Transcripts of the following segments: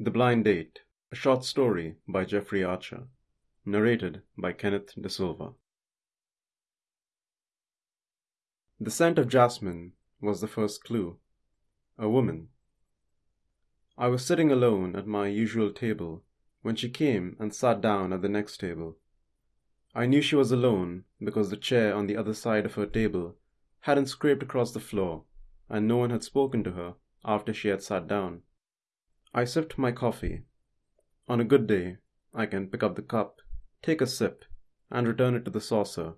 The Blind Date, a short story by Jeffrey Archer, narrated by Kenneth De Silva. The scent of jasmine was the first clue. A woman. I was sitting alone at my usual table when she came and sat down at the next table. I knew she was alone because the chair on the other side of her table hadn't scraped across the floor and no one had spoken to her after she had sat down. I sipped my coffee. On a good day, I can pick up the cup, take a sip, and return it to the saucer.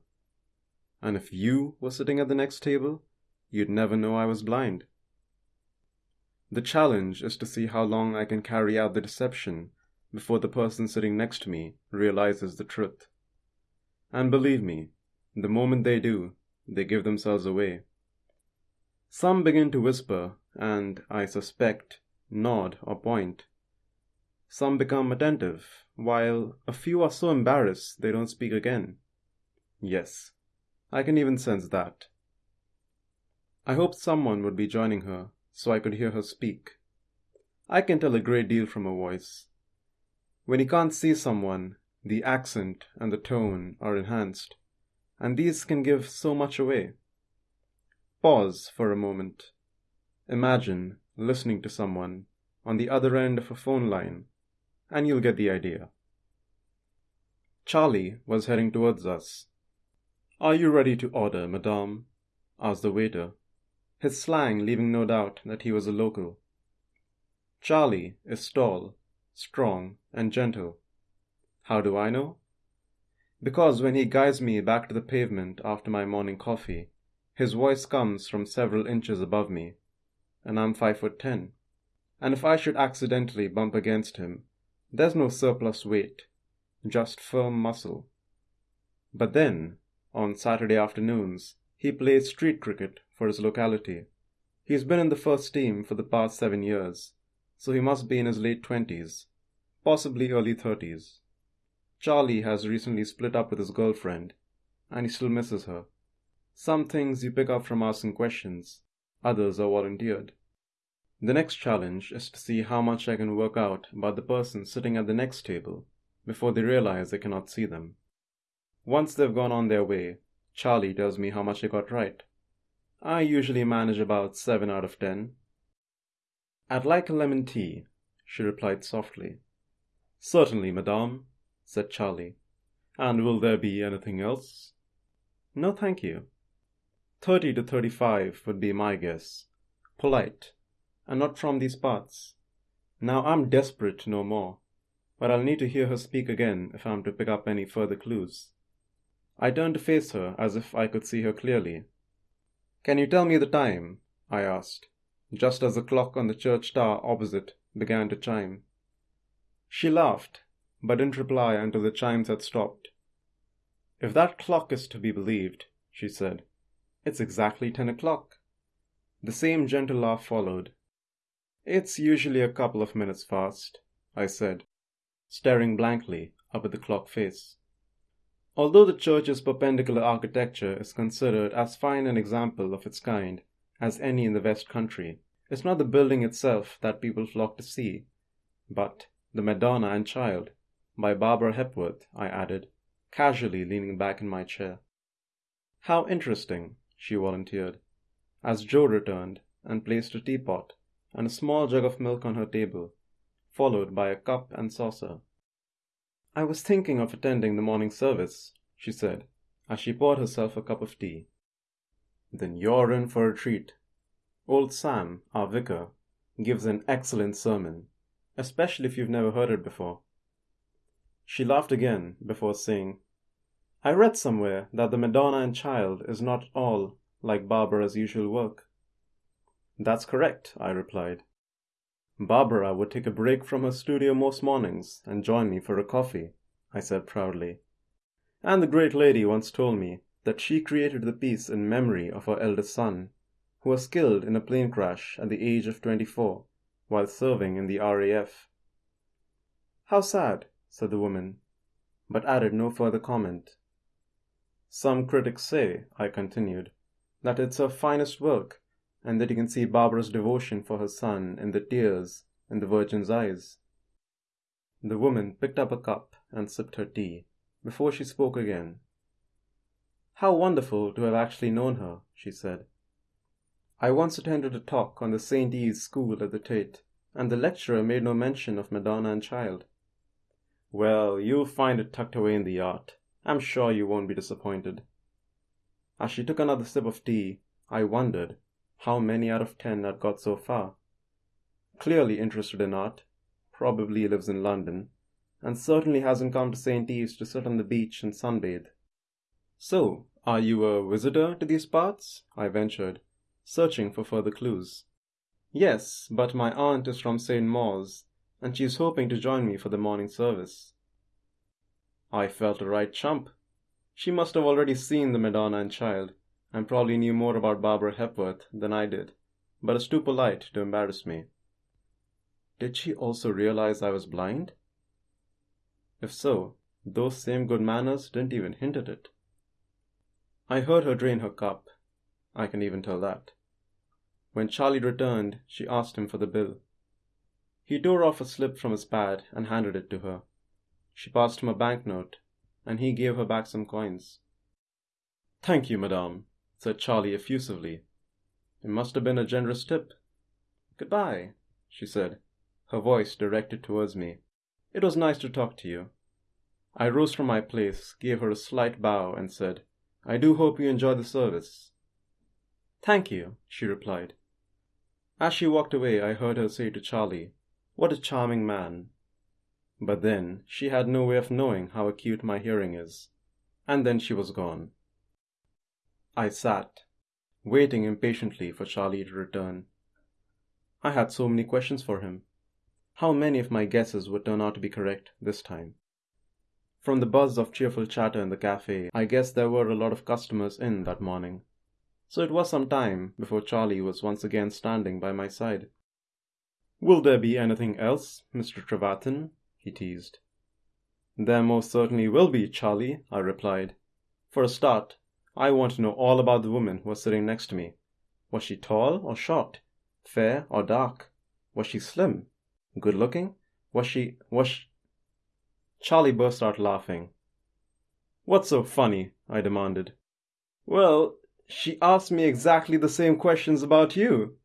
And if you were sitting at the next table, you'd never know I was blind. The challenge is to see how long I can carry out the deception before the person sitting next to me realizes the truth. And believe me, the moment they do, they give themselves away. Some begin to whisper, and, I suspect, nod, or point. Some become attentive, while a few are so embarrassed they don't speak again. Yes, I can even sense that. I hoped someone would be joining her so I could hear her speak. I can tell a great deal from her voice. When you can't see someone, the accent and the tone are enhanced, and these can give so much away. Pause for a moment. Imagine listening to someone on the other end of a phone line, and you'll get the idea. Charlie was heading towards us. Are you ready to order, madame? asked the waiter, his slang leaving no doubt that he was a local. Charlie is tall, strong, and gentle. How do I know? Because when he guides me back to the pavement after my morning coffee, his voice comes from several inches above me and I'm five foot ten. And if I should accidentally bump against him, there's no surplus weight, just firm muscle. But then, on Saturday afternoons, he plays street cricket for his locality. He's been in the first team for the past seven years, so he must be in his late twenties, possibly early thirties. Charlie has recently split up with his girlfriend, and he still misses her. Some things you pick up from asking questions, others are volunteered. The next challenge is to see how much I can work out about the person sitting at the next table before they realize I cannot see them. Once they've gone on their way, Charlie tells me how much I got right. I usually manage about 7 out of 10. I'd like a lemon tea, she replied softly. Certainly, madame, said Charlie. And will there be anything else? No, thank you. 30 to 35 would be my guess. Polite, and not from these parts. Now I'm desperate to know more, but I'll need to hear her speak again if I'm to pick up any further clues. I turned to face her as if I could see her clearly. Can you tell me the time? I asked, just as the clock on the church tower opposite began to chime. She laughed, but didn't reply until the chimes had stopped. If that clock is to be believed, she said, it's exactly ten o'clock. The same gentle laugh followed, it's usually a couple of minutes fast, I said, staring blankly up at the clock face. Although the church's perpendicular architecture is considered as fine an example of its kind as any in the West Country, it's not the building itself that people flock to see, but The Madonna and Child by Barbara Hepworth, I added, casually leaning back in my chair. How interesting, she volunteered, as Joe returned and placed a teapot and a small jug of milk on her table, followed by a cup and saucer. I was thinking of attending the morning service, she said, as she poured herself a cup of tea. Then you're in for a treat. Old Sam, our vicar, gives an excellent sermon, especially if you've never heard it before. She laughed again before saying, I read somewhere that the Madonna and Child is not all like Barbara's usual work. That's correct, I replied. Barbara would take a break from her studio most mornings and join me for a coffee, I said proudly. And the great lady once told me that she created the piece in memory of her eldest son, who was killed in a plane crash at the age of 24 while serving in the RAF. How sad, said the woman, but added no further comment. Some critics say, I continued, that it's her finest work and that you can see Barbara's devotion for her son in the tears in the Virgin's eyes. The woman picked up a cup and sipped her tea before she spoke again. How wonderful to have actually known her, she said. I once attended a talk on the St. Ives School at the Tate, and the lecturer made no mention of Madonna and Child. Well, you'll find it tucked away in the yacht. I'm sure you won't be disappointed. As she took another sip of tea, I wondered how many out of ten had got so far. Clearly interested in art, probably lives in London, and certainly hasn't come to St. Ives to sit on the beach and sunbathe. So, are you a visitor to these parts? I ventured, searching for further clues. Yes, but my aunt is from St. Mawes, and she's hoping to join me for the morning service. I felt a right chump. She must have already seen the Madonna and Child, and probably knew more about Barbara Hepworth than I did, but is too polite to embarrass me. Did she also realize I was blind? If so, those same good manners didn't even hint at it. I heard her drain her cup. I can even tell that. When Charlie returned, she asked him for the bill. He tore off a slip from his pad and handed it to her. She passed him a banknote, and he gave her back some coins. Thank you, madame, said Charlie effusively. It must have been a generous tip. Goodbye, she said, her voice directed towards me. It was nice to talk to you. I rose from my place, gave her a slight bow, and said, I do hope you enjoy the service. Thank you, she replied. As she walked away, I heard her say to Charlie, What a charming man. But then she had no way of knowing how acute my hearing is. And then she was gone. I sat, waiting impatiently for Charlie to return. I had so many questions for him. How many of my guesses would turn out to be correct this time? From the buzz of cheerful chatter in the cafe, I guessed there were a lot of customers in that morning. So it was some time before Charlie was once again standing by my side. Will there be anything else, Mr. Trevarthen? He teased. There most certainly will be, Charlie, I replied. For a start, I want to know all about the woman who was sitting next to me. Was she tall or short? Fair or dark? Was she slim? Good looking? Was she. was she... Charlie burst out laughing. What's so funny? I demanded. Well, she asked me exactly the same questions about you.